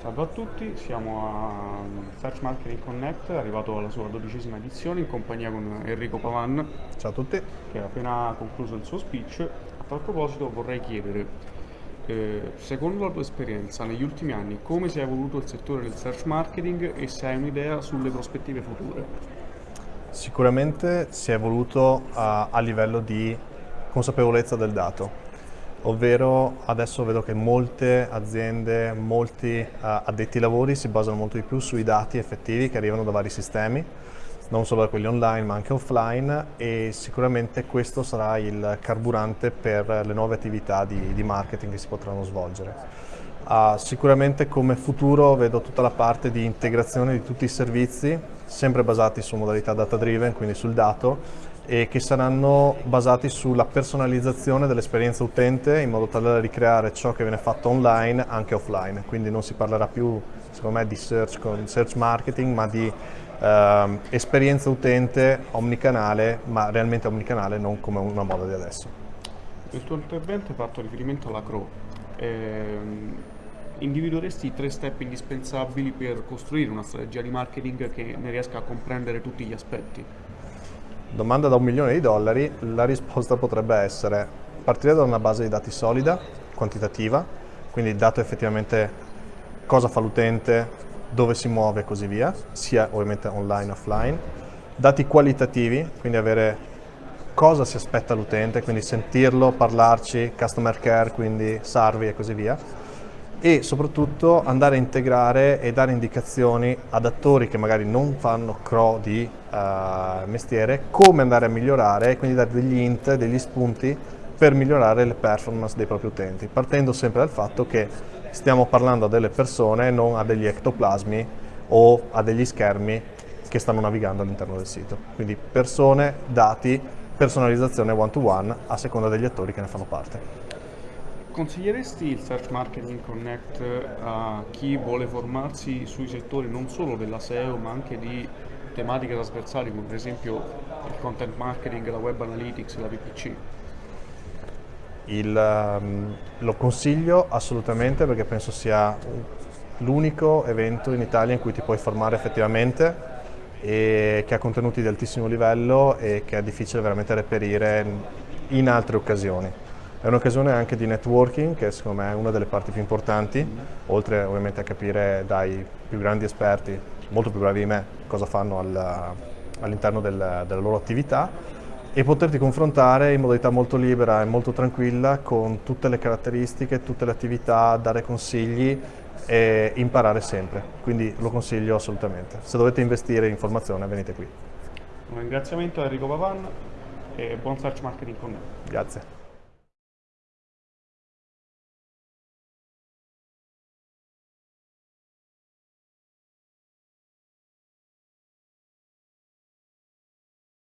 Salve a tutti, siamo a Search Marketing Connect, arrivato alla sua dodicesima edizione in compagnia con Enrico Pavan. Ciao a tutti. Che ha appena concluso il suo speech. A tal proposito vorrei chiedere, eh, secondo la tua esperienza negli ultimi anni, come si è evoluto il settore del search marketing e se hai un'idea sulle prospettive future? Sicuramente si è evoluto a, a livello di consapevolezza del dato ovvero adesso vedo che molte aziende, molti uh, addetti ai lavori si basano molto di più sui dati effettivi che arrivano da vari sistemi, non solo da quelli online ma anche offline e sicuramente questo sarà il carburante per le nuove attività di, di marketing che si potranno svolgere. Uh, sicuramente come futuro vedo tutta la parte di integrazione di tutti i servizi, sempre basati su modalità data driven, quindi sul dato, e che saranno basati sulla personalizzazione dell'esperienza utente in modo tale da ricreare ciò che viene fatto online anche offline, quindi non si parlerà più secondo me di search, search marketing ma di eh, esperienza utente omnicanale ma realmente omnicanale non come una moda di adesso. Nel tuo intervento hai fatto riferimento alla CRO. Eh, individueresti i tre step indispensabili per costruire una strategia di marketing che ne riesca a comprendere tutti gli aspetti? Domanda da un milione di dollari, la risposta potrebbe essere partire da una base di dati solida, quantitativa, quindi il dato effettivamente cosa fa l'utente, dove si muove e così via, sia ovviamente online e offline. Dati qualitativi, quindi avere cosa si aspetta l'utente, quindi sentirlo, parlarci, customer care, quindi sarvi e così via e soprattutto andare a integrare e dare indicazioni ad attori che magari non fanno CRO di uh, mestiere come andare a migliorare e quindi dare degli int, degli spunti per migliorare le performance dei propri utenti, partendo sempre dal fatto che stiamo parlando a delle persone, non a degli ectoplasmi o a degli schermi che stanno navigando all'interno del sito. Quindi persone, dati, personalizzazione one-to-one -one a seconda degli attori che ne fanno parte. Consiglieresti il Search Marketing Connect a chi vuole formarsi sui settori non solo della SEO ma anche di tematiche trasversali come per esempio il content marketing, la web analytics, la PPC? Il, um, lo consiglio assolutamente perché penso sia l'unico evento in Italia in cui ti puoi formare effettivamente e che ha contenuti di altissimo livello e che è difficile veramente reperire in altre occasioni. È un'occasione anche di networking che secondo me è una delle parti più importanti, oltre ovviamente a capire dai più grandi esperti, molto più bravi di me, cosa fanno al, all'interno del, della loro attività e poterti confrontare in modalità molto libera e molto tranquilla con tutte le caratteristiche, tutte le attività, dare consigli e imparare sempre. Quindi lo consiglio assolutamente. Se dovete investire in formazione venite qui. Un ringraziamento a Enrico Pavan e buon search marketing con me. Grazie.